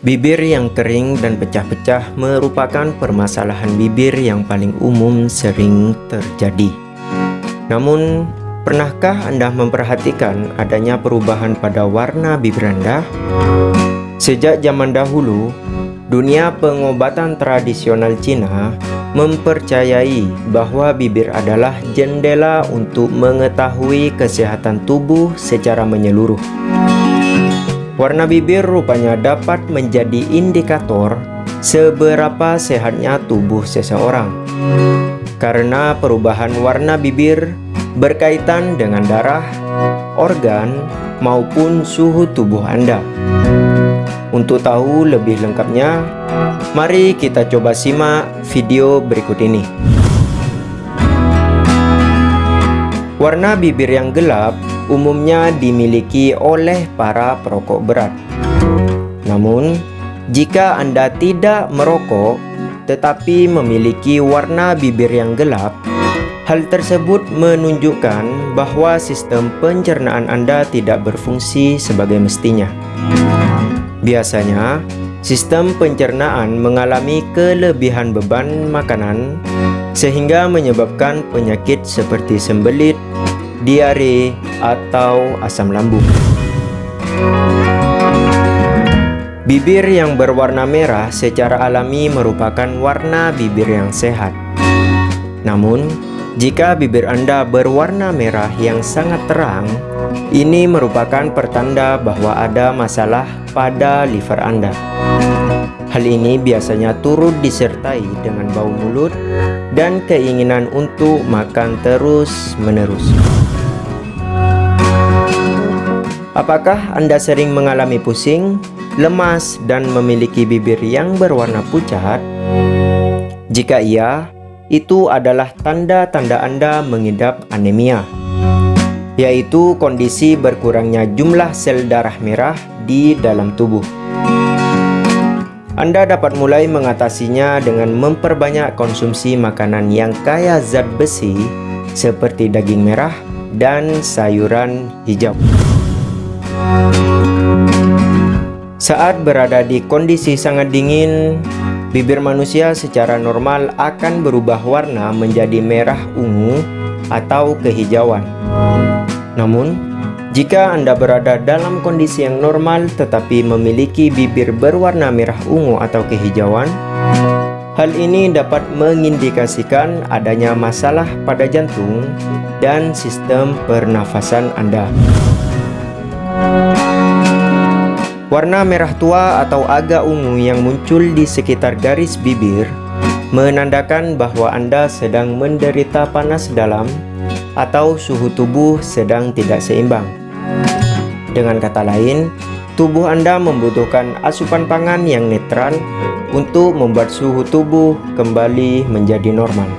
Bibir yang kering dan pecah-pecah merupakan permasalahan bibir yang paling umum sering terjadi. Namun, pernahkah Anda memperhatikan adanya perubahan pada warna bibir Anda? Sejak zaman dahulu, dunia pengobatan tradisional Cina mempercayai bahwa bibir adalah jendela untuk mengetahui kesehatan tubuh secara menyeluruh. Warna bibir rupanya dapat menjadi indikator seberapa sehatnya tubuh seseorang. Karena perubahan warna bibir berkaitan dengan darah, organ, maupun suhu tubuh Anda. Untuk tahu lebih lengkapnya, mari kita coba simak video berikut ini. Warna bibir yang gelap umumnya dimiliki oleh para perokok berat. Namun, jika Anda tidak merokok tetapi memiliki warna bibir yang gelap, hal tersebut menunjukkan bahwa sistem pencernaan Anda tidak berfungsi sebagai mestinya. Biasanya, sistem pencernaan mengalami kelebihan beban makanan sehingga menyebabkan penyakit seperti sembelit, diare, atau asam lambung. Bibir yang berwarna merah secara alami merupakan warna bibir yang sehat. Namun, jika bibir Anda berwarna merah yang sangat terang, ini merupakan pertanda bahwa ada masalah pada liver Anda. Hal ini biasanya turut disertai dengan bau mulut dan keinginan untuk makan terus-menerus. Apakah Anda sering mengalami pusing, lemas, dan memiliki bibir yang berwarna pucat? Jika iya, itu adalah tanda-tanda Anda mengidap anemia, yaitu kondisi berkurangnya jumlah sel darah merah di dalam tubuh. Anda dapat mulai mengatasinya dengan memperbanyak konsumsi makanan yang kaya zat besi seperti daging merah dan sayuran hijau. Saat berada di kondisi sangat dingin, bibir manusia secara normal akan berubah warna menjadi merah ungu atau kehijauan. Namun, jika Anda berada dalam kondisi yang normal tetapi memiliki bibir berwarna merah ungu atau kehijauan, hal ini dapat mengindikasikan adanya masalah pada jantung dan sistem pernafasan Anda. Warna merah tua atau agak ungu yang muncul di sekitar garis bibir menandakan bahwa Anda sedang menderita panas dalam atau suhu tubuh sedang tidak seimbang. Dengan kata lain, tubuh Anda membutuhkan asupan pangan yang netral untuk membuat suhu tubuh kembali menjadi normal.